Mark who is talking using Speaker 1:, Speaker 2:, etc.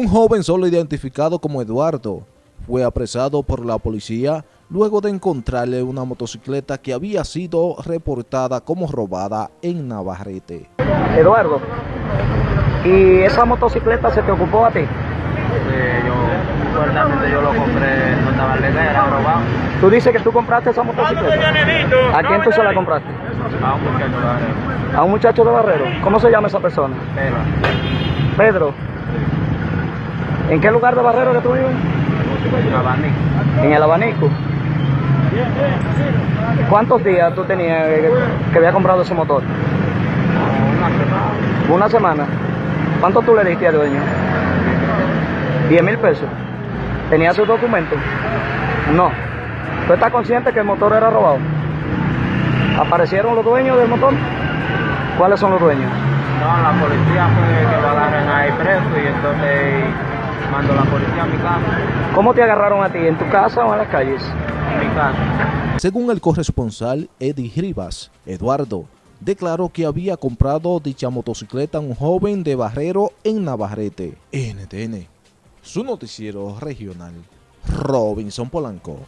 Speaker 1: Un joven solo identificado como Eduardo fue apresado por la policía luego de encontrarle una motocicleta que había sido reportada como robada en Navarrete.
Speaker 2: Eduardo, ¿y esa motocicleta se te ocupó a ti?
Speaker 3: Yo, yo lo compré, estaba legal, era robado.
Speaker 2: Tú dices que tú compraste esa motocicleta. ¿A quién tú se la compraste?
Speaker 3: A un muchacho de Barrio.
Speaker 2: A un muchacho de Barrero. ¿Cómo se llama esa persona?
Speaker 3: Pero,
Speaker 2: Pedro. ¿En qué lugar de Barrero que tú vives?
Speaker 3: un abanico.
Speaker 2: En el abanico. ¿Cuántos días tú tenías que, había comprado ese motor?
Speaker 3: Una semana.
Speaker 2: Una semana. ¿Cuánto tú le diste al dueño? 10 mil pesos. ¿Tenía sus documentos? No. ¿Tú estás consciente que el motor era robado? ¿Aparecieron los dueños del motor? ¿Cuáles son los dueños?
Speaker 3: No, la policía fue que lo agarren ahí preso y mandó la policía a mi casa.
Speaker 2: ¿Cómo te agarraron a ti? ¿En tu casa o en las calles?
Speaker 3: En mi casa.
Speaker 1: Según el corresponsal Eddie Rivas, Eduardo declaró que había comprado dicha motocicleta a un joven de Barrero en Navarrete. NTN, su noticiero regional, Robinson Polanco.